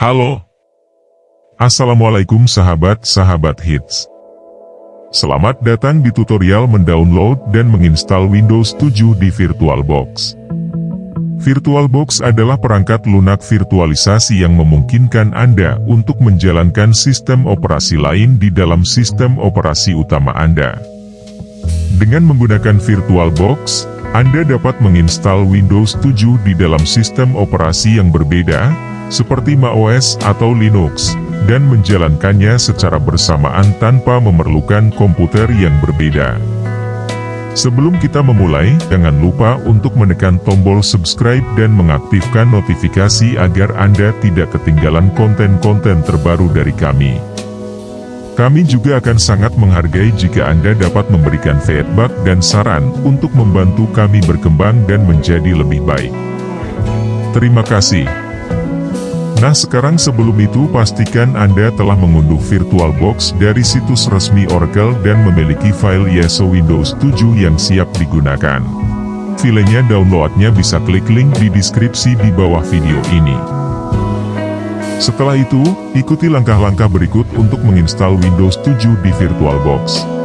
Halo. Assalamualaikum sahabat-sahabat hits. Selamat datang di tutorial mendownload dan menginstal Windows 7 di VirtualBox. VirtualBox adalah perangkat lunak virtualisasi yang memungkinkan Anda untuk menjalankan sistem operasi lain di dalam sistem operasi utama Anda. Dengan menggunakan VirtualBox, Anda dapat menginstal Windows 7 di dalam sistem operasi yang berbeda, seperti macOS atau Linux, dan menjalankannya secara bersamaan tanpa memerlukan komputer yang berbeda. Sebelum kita memulai, jangan lupa untuk menekan tombol subscribe dan mengaktifkan notifikasi agar Anda tidak ketinggalan konten-konten terbaru dari kami. Kami juga akan sangat menghargai jika Anda dapat memberikan feedback dan saran untuk membantu kami berkembang dan menjadi lebih baik. Terima kasih. Nah sekarang sebelum itu pastikan Anda telah mengunduh VirtualBox dari situs resmi Oracle dan memiliki file YESO Windows 7 yang siap digunakan. Filenya downloadnya bisa klik link di deskripsi di bawah video ini. Setelah itu, ikuti langkah-langkah berikut untuk menginstal Windows 7 di VirtualBox.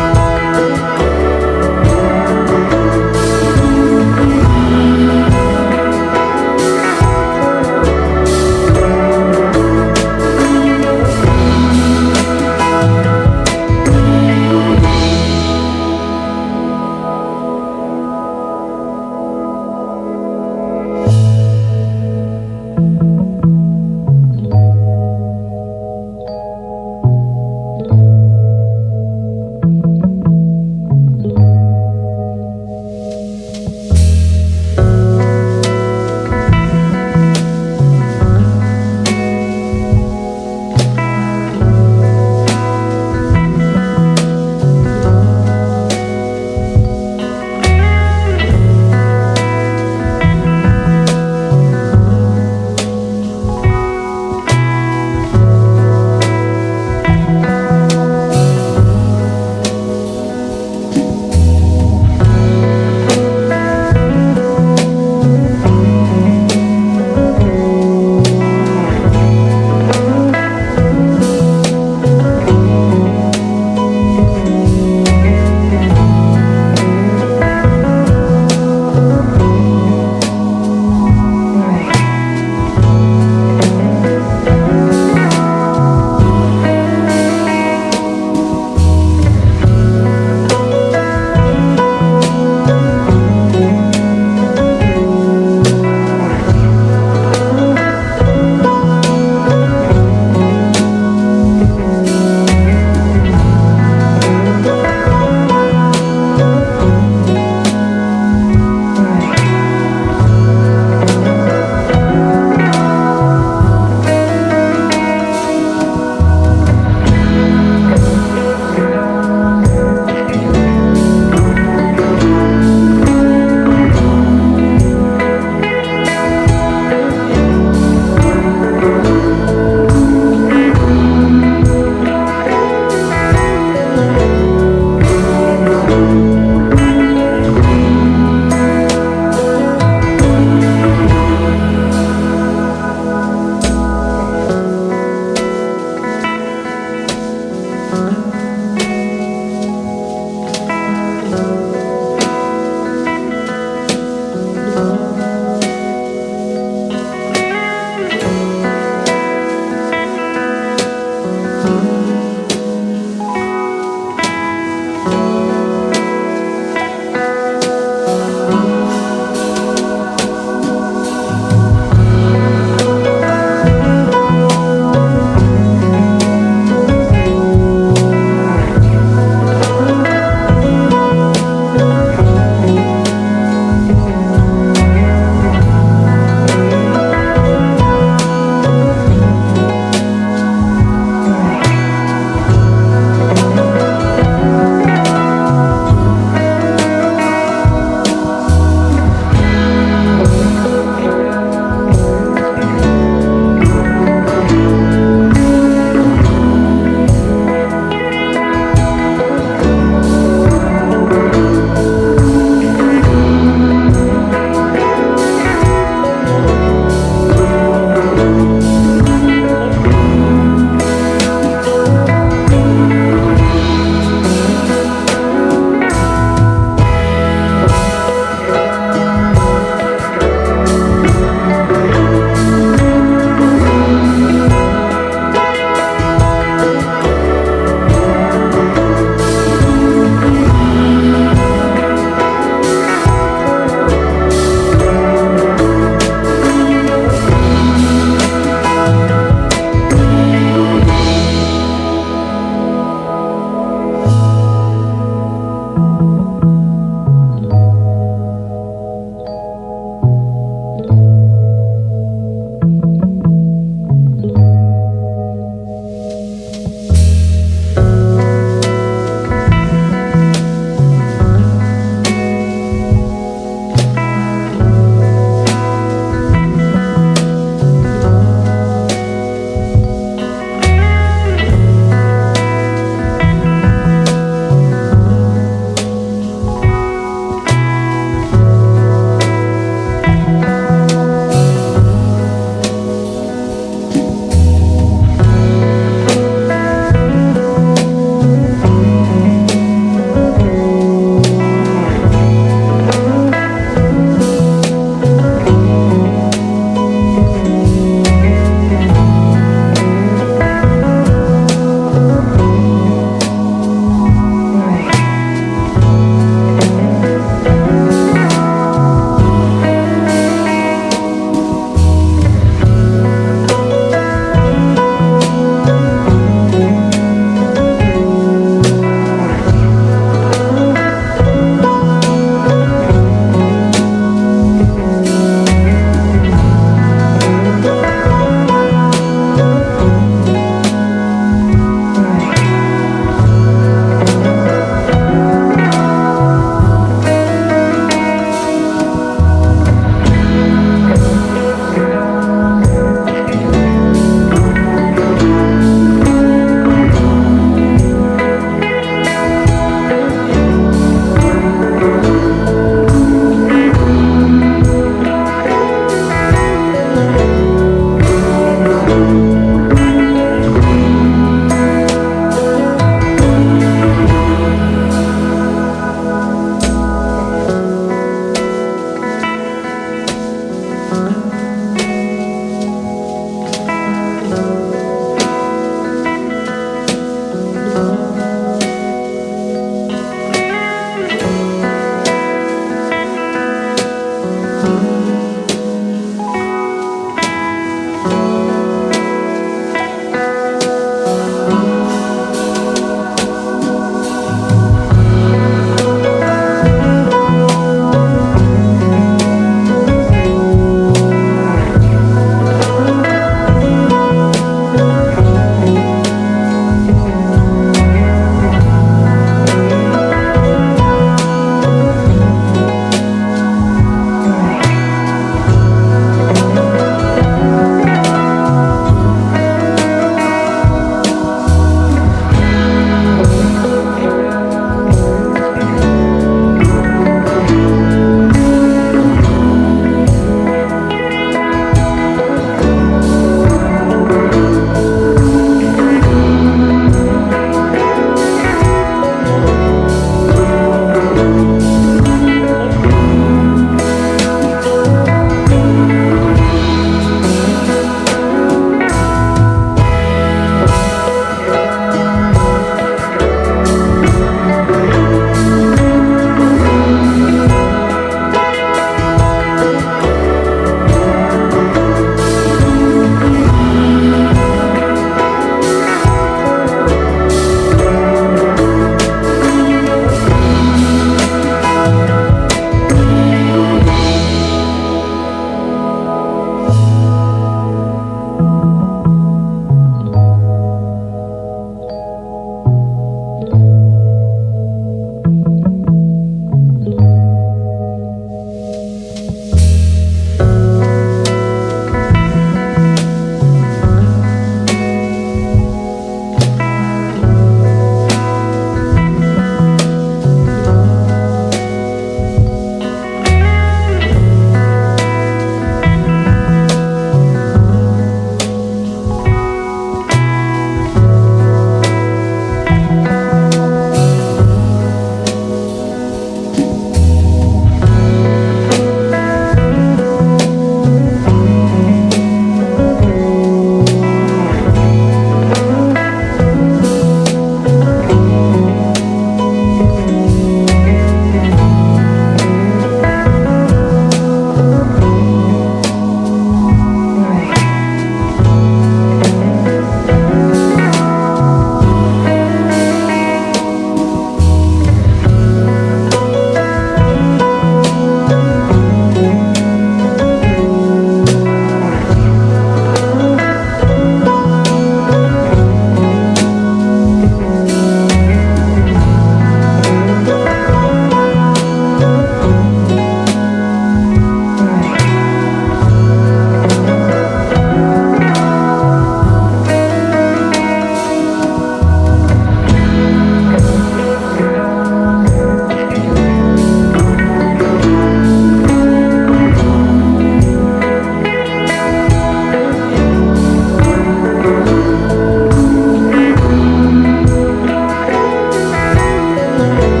love.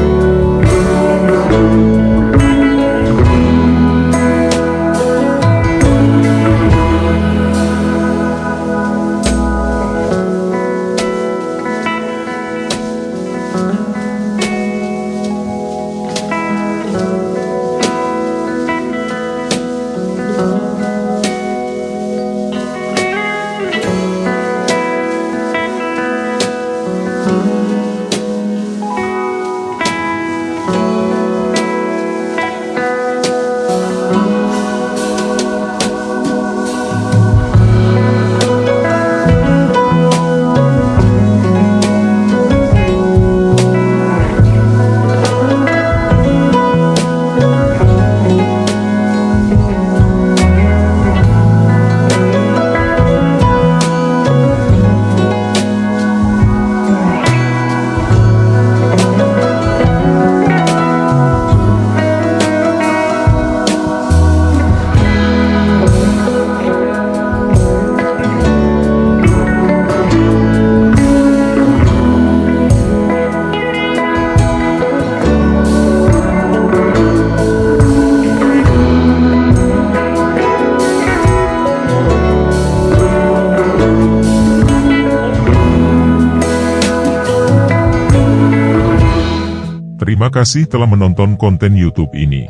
Kasih telah menonton konten YouTube ini.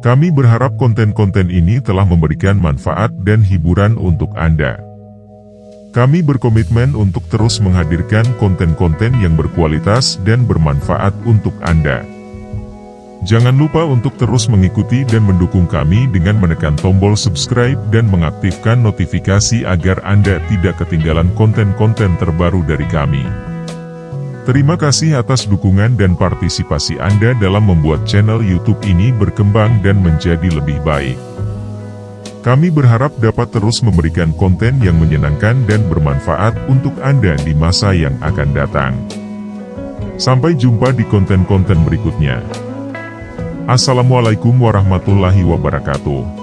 Kami berharap konten-konten ini telah memberikan manfaat dan hiburan untuk Anda. Kami berkomitmen untuk terus menghadirkan konten-konten yang berkualitas dan bermanfaat untuk Anda. Jangan lupa untuk terus mengikuti dan mendukung kami dengan menekan tombol subscribe dan mengaktifkan notifikasi agar Anda tidak ketinggalan konten-konten terbaru dari kami. Terima kasih atas dukungan dan partisipasi Anda dalam membuat channel YouTube ini berkembang dan menjadi lebih baik. Kami berharap dapat terus memberikan konten yang menyenangkan dan bermanfaat untuk Anda di masa yang akan datang. Sampai jumpa di konten-konten berikutnya. Assalamualaikum warahmatullahi wabarakatuh.